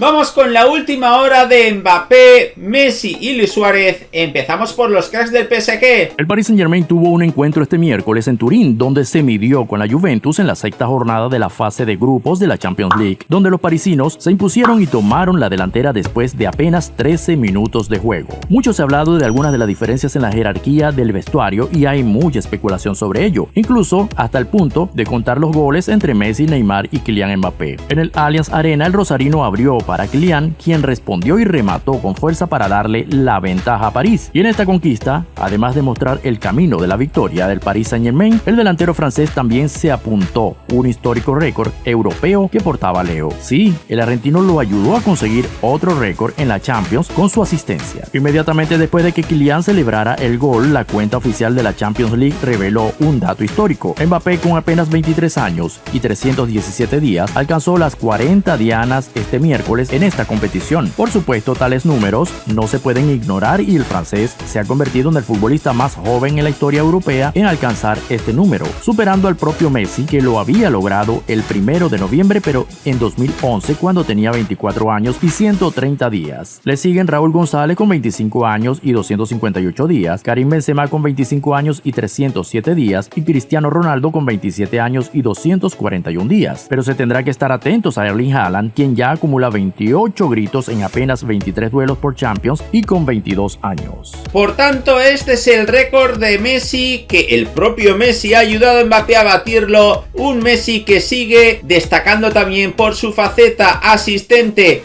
Vamos con la última hora de Mbappé, Messi y Luis Suárez. Empezamos por los cracks del PSG. El Paris Saint Germain tuvo un encuentro este miércoles en Turín, donde se midió con la Juventus en la sexta jornada de la fase de grupos de la Champions League, donde los parisinos se impusieron y tomaron la delantera después de apenas 13 minutos de juego. Mucho se ha hablado de algunas de las diferencias en la jerarquía del vestuario y hay mucha especulación sobre ello, incluso hasta el punto de contar los goles entre Messi, Neymar y Kylian Mbappé. En el Allianz Arena, el rosarino abrió para Kylian, quien respondió y remató con fuerza para darle la ventaja a París. Y en esta conquista, además de mostrar el camino de la victoria del Paris Saint-Germain, el delantero francés también se apuntó un histórico récord europeo que portaba Leo. Sí, el argentino lo ayudó a conseguir otro récord en la Champions con su asistencia. Inmediatamente después de que Kylian celebrara el gol, la cuenta oficial de la Champions League reveló un dato histórico. Mbappé con apenas 23 años y 317 días alcanzó las 40 dianas este miércoles en esta competición. Por supuesto, tales números no se pueden ignorar y el francés se ha convertido en el futbolista más joven en la historia europea en alcanzar este número, superando al propio Messi que lo había logrado el primero de noviembre pero en 2011 cuando tenía 24 años y 130 días. Le siguen Raúl González con 25 años y 258 días, Karim Benzema con 25 años y 307 días y Cristiano Ronaldo con 27 años y 241 días. Pero se tendrá que estar atentos a Erling Haaland, quien ya acumula 20 28 gritos en apenas 23 duelos por Champions y con 22 años. Por tanto, este es el récord de Messi que el propio Messi ha ayudado a Mbappé a batirlo. Un Messi que sigue destacando también por su faceta asistente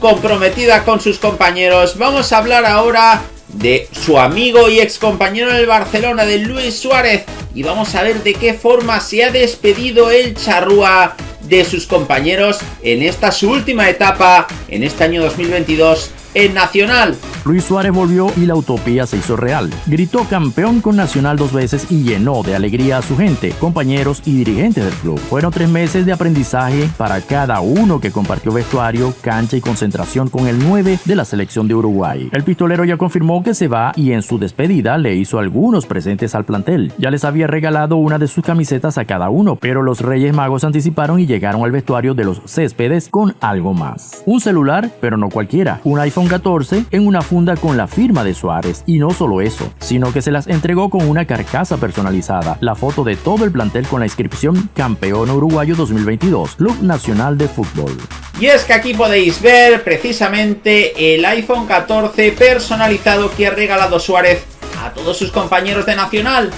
comprometida con sus compañeros. Vamos a hablar ahora de su amigo y ex compañero del Barcelona, de Luis Suárez. Y vamos a ver de qué forma se ha despedido el charrúa de sus compañeros en esta su última etapa en este año 2022 en Nacional. Luis Suárez volvió y la utopía se hizo real. Gritó campeón con Nacional dos veces y llenó de alegría a su gente, compañeros y dirigentes del club. Fueron tres meses de aprendizaje para cada uno que compartió vestuario, cancha y concentración con el 9 de la selección de Uruguay. El pistolero ya confirmó que se va y en su despedida le hizo algunos presentes al plantel. Ya les había regalado una de sus camisetas a cada uno, pero los Reyes Magos anticiparon y llegaron al vestuario de los céspedes con algo más. Un celular, pero no cualquiera, un iPhone 14 en una funda con la firma de Suárez. Y no solo eso, sino que se las entregó con una carcasa personalizada, la foto de todo el plantel con la inscripción Campeón Uruguayo 2022, Club Nacional de Fútbol. Y es que aquí podéis ver precisamente el iPhone 14 personalizado que ha regalado Suárez a todos sus compañeros de Nacional.